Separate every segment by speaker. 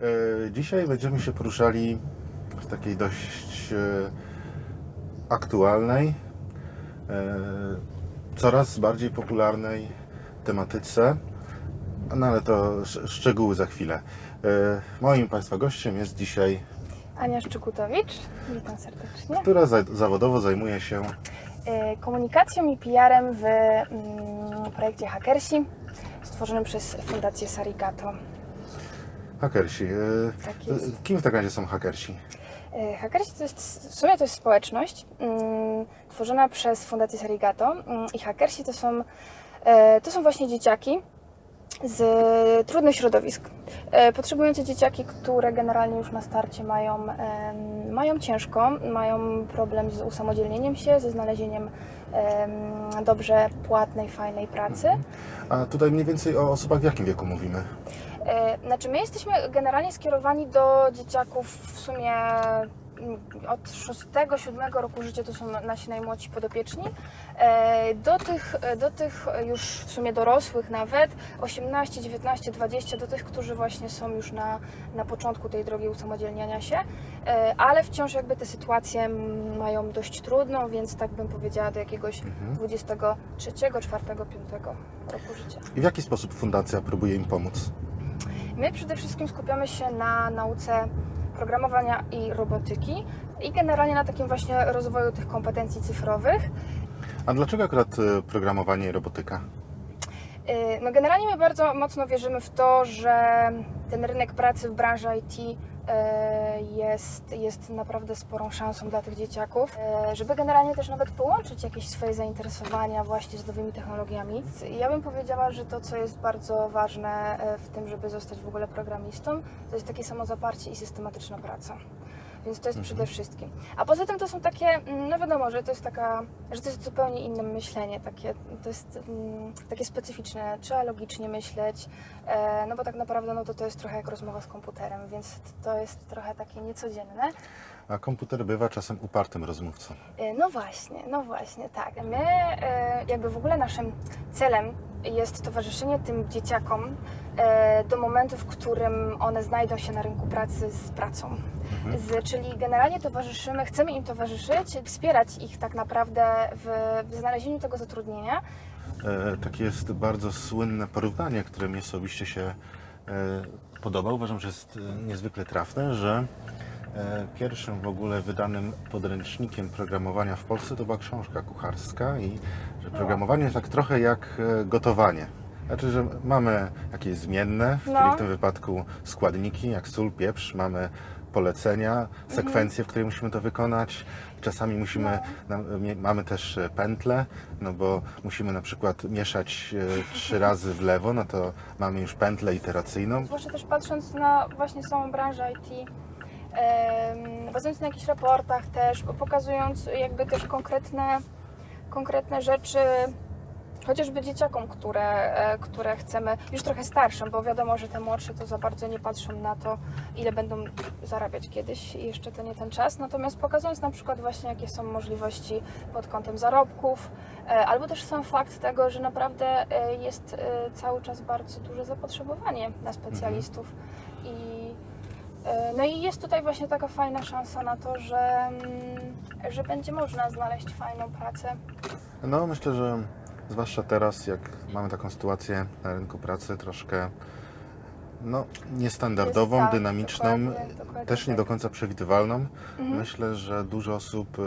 Speaker 1: E, Dzisiaj będziemy się poruszali w takiej dość e, aktualnej, e, coraz bardziej popularnej tematyce, no ale to sz- szczegóły za chwilę. Moim Państwa gościem jest dzisiaj,
Speaker 2: Ania Szczykutowicz, witam serdecznie.
Speaker 1: która za- zawodowo zajmuje się
Speaker 2: Komunikacją i PR-em w mm, projekcie Hackersi, stworzonym przez Fundację Sarigato.
Speaker 1: Hakersi. E,
Speaker 2: Tak jest.
Speaker 1: Kim w takim razie są hakersi?
Speaker 2: E, Hackersi to jest, w sumie to jest społeczność mm, tworzona przez Fundację Sarigato mm, i Hackersi to są, e, to są właśnie dzieciaki z trudnych środowisk. E, Potrzebujące dzieciaki, które generalnie już na starcie mają, mają ciężko, mają problem z usamodzielnieniem się, ze znalezieniem em, dobrze płatnej, fajnej pracy.
Speaker 1: A tutaj mniej więcej o osobach w jakim wieku mówimy?
Speaker 2: E, Znaczy, my jesteśmy generalnie skierowani do dzieciaków w sumie od 6-7 roku życia to są nasi najmłodsi podopieczni, e, do tych, do tych już w sumie dorosłych nawet, 18, 19, 20, do tych, którzy właśnie są już na, na początku tej drogi usamodzielniania się, e, ale wciąż jakby te sytuacje mają dość trudną, więc tak bym powiedziała do jakiegoś
Speaker 1: Mhm.
Speaker 2: 23, 4, 5 roku życia.
Speaker 1: I w jaki sposób fundacja próbuje im pomóc?
Speaker 2: My przede wszystkim skupiamy się na nauce programowania i robotyki i generalnie na takim właśnie rozwoju tych kompetencji cyfrowych.
Speaker 1: A dlaczego akurat e, programowanie i robotyka?
Speaker 2: Yy, No generalnie my bardzo mocno wierzymy w to, że ten rynek pracy w branży IT jest, jest naprawdę sporą szansą dla tych dzieciaków, yy, żeby generalnie też nawet połączyć jakieś swoje zainteresowania właśnie z nowymi technologiami. Ja bym powiedziała, że to, co jest bardzo ważne yy, w tym, żeby zostać w ogóle programistą, to jest takie samozaparcie i systematyczna praca. Więc to jest przede wszystkim. A poza tym to są takie, mm, no wiadomo, że to jest taka, że to jest zupełnie inne myślenie, takie, to jest mm, takie specyficzne, trzeba logicznie myśleć, e, no bo tak naprawdę no to, to jest trochę jak rozmowa z komputerem, więc to jest trochę takie niecodzienne.
Speaker 1: A komputer bywa czasem upartym rozmówcą.
Speaker 2: E, No właśnie, no właśnie, tak. My e, jakby w ogóle naszym celem jest towarzyszenie tym dzieciakom e, do momentu, w którym one znajdą się na rynku pracy z pracą. Z, czyli generalnie towarzyszymy, chcemy im towarzyszyć, wspierać ich tak naprawdę w, w znalezieniu tego zatrudnienia.
Speaker 1: E, takie jest bardzo słynne porównanie, które mi osobiście się e, podoba. Uważam, że jest e, niezwykle trafne, że pierwszym w ogóle wydanym podręcznikiem programowania w Polsce to była książka kucharska i że programowanie jest tak trochę jak e, gotowanie. Znaczy, że mamy jakieś zmienne, w,
Speaker 2: No.
Speaker 1: czyli w tym wypadku składniki, jak sól, pieprz, mamy polecenia, sekwencje, w której musimy to wykonać. Czasami musimy, mie- mamy też e, pętle, no bo musimy na przykład mieszać e, trzy razy w lewo, no to mamy już pętlę iteracyjną.
Speaker 2: Zwłaszcza też patrząc na właśnie samą branżę IT, bazując na jakichś raportach też, pokazując jakby też konkretne, konkretne rzeczy, chociażby dzieciakom, które, e, które chcemy, już trochę starszym, bo wiadomo, że te młodsze to za bardzo nie patrzą na to, ile będą zarabiać kiedyś i jeszcze to nie ten czas. Natomiast pokazując na przykład właśnie, jakie są możliwości pod kątem zarobków, e, albo też sam fakt tego, że naprawdę e, jest cały czas bardzo duże zapotrzebowanie na specjalistów i no i jest tutaj właśnie taka fajna szansa na to, że, mm, że będzie można znaleźć fajną pracę.
Speaker 1: No myślę, że zwłaszcza teraz, jak mamy taką sytuację na rynku pracy troszkę no, niestandardową,
Speaker 2: tak,
Speaker 1: dynamiczną,
Speaker 2: dokładnie, dokładnie
Speaker 1: też nie
Speaker 2: tak.
Speaker 1: do końca przewidywalną.
Speaker 2: Mhm.
Speaker 1: Myślę, że dużo osób y,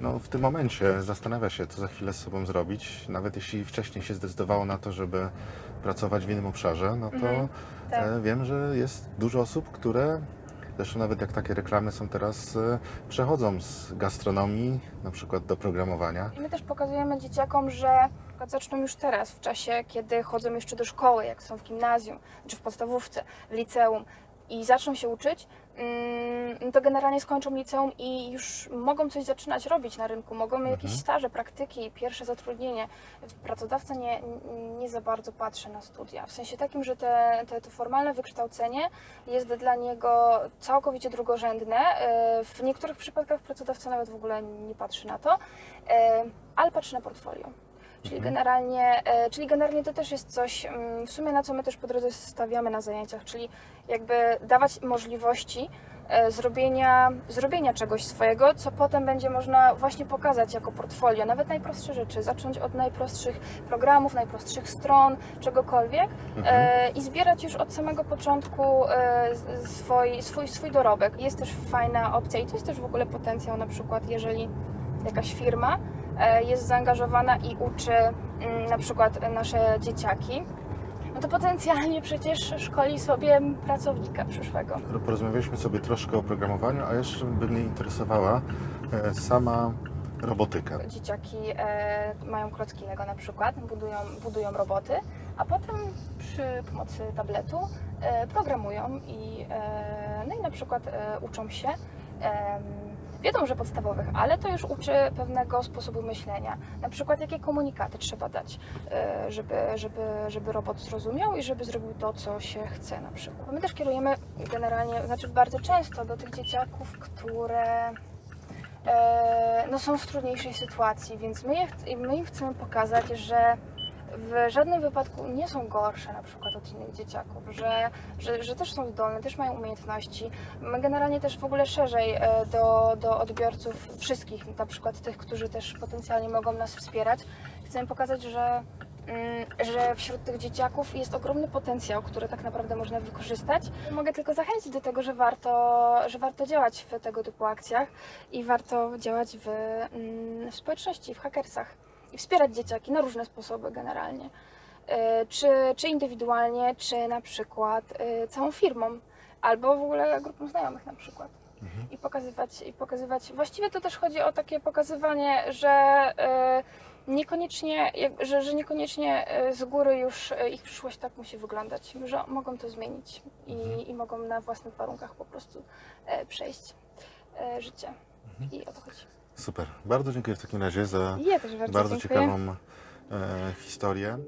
Speaker 1: no, w tym momencie zastanawia się, co za chwilę z sobą zrobić. Nawet jeśli wcześniej się zdecydowało na to, żeby pracować w innym obszarze, no to
Speaker 2: Mhm, tak.
Speaker 1: e, wiem, że jest dużo osób, które zresztą nawet jak takie reklamy są teraz, e, przechodzą z gastronomii na przykład do programowania.
Speaker 2: I my też pokazujemy dzieciakom, że zaczną już teraz, w czasie, kiedy chodzą jeszcze do szkoły, jak są w gimnazjum, czy w podstawówce, w liceum i zaczną się uczyć, to generalnie skończą liceum i już mogą coś zaczynać robić na rynku, mogą mieć jakieś staże, praktyki, pierwsze zatrudnienie. Pracodawca nie, nie za bardzo patrzy na studia, w sensie takim, że te, te, to formalne wykształcenie jest dla niego całkowicie drugorzędne. E, W niektórych przypadkach pracodawca nawet w ogóle nie patrzy na to, e, ale patrzy na portfolio. Czyli
Speaker 1: Mhm.
Speaker 2: generalnie, e, czyli generalnie to też jest coś mm, w sumie na co my też po drodze stawiamy na zajęciach, czyli jakby dawać możliwości e, zrobienia, zrobienia czegoś swojego, co potem będzie można właśnie pokazać jako portfolio, nawet najprostsze rzeczy, zacząć od najprostszych programów, najprostszych stron, czegokolwiek
Speaker 1: Mhm.
Speaker 2: e, i zbierać już od samego początku swój, swój, swój dorobek. Jest też fajna opcja i to jest też w ogóle potencjał na przykład, jeżeli jakaś firma e, jest zaangażowana i uczy mm, na przykład nasze dzieciaki, no to potencjalnie przecież szkoli sobie pracownika przyszłego.
Speaker 1: Porozmawialiśmy sobie troszkę o programowaniu, a jeszcze by mnie interesowała e, sama robotyka.
Speaker 2: Dzieciaki e, mają klocki Lego na przykład, budują, budują roboty, a potem przy pomocy tabletu programują i, no i na przykład uczą się. Wiedzą, że podstawowych, ale to już uczy pewnego sposobu myślenia. Na przykład jakie komunikaty trzeba dać, e, żeby, żeby, żeby robot zrozumiał i żeby zrobił to, co się chce na przykład. My też kierujemy generalnie, znaczy bardzo często do tych dzieciaków, które e, no są w trudniejszej sytuacji, więc my, je, my im chcemy pokazać, że w żadnym wypadku nie są gorsze na przykład od innych dzieciaków, że, że, że też są zdolne, też mają umiejętności. My generalnie też w ogóle szerzej e, do, do odbiorców wszystkich, na przykład tych, którzy też potencjalnie mogą nas wspierać, chcemy pokazać, że mm, że wśród tych dzieciaków jest ogromny potencjał, który tak naprawdę można wykorzystać. Mogę tylko zachęcić do tego, że warto, że warto działać w tego typu akcjach i warto działać w, mm, w społeczności, w hakersach i wspierać dzieciaki na różne sposoby generalnie. E, Czy, czy indywidualnie, czy na przykład e, całą firmą, albo w ogóle grupą znajomych na przykład. I pokazywać, i pokazywać. Właściwie to też chodzi o takie pokazywanie, że e, niekoniecznie, że, że niekoniecznie z góry już ich przyszłość tak musi wyglądać, że mogą to zmienić i, i mogą na własnych warunkach po prostu przejść życie. I o to chodzi.
Speaker 1: Super. Bardzo dziękuję w takim razie za
Speaker 2: Ja bardzo,
Speaker 1: bardzo ciekawą e, historię.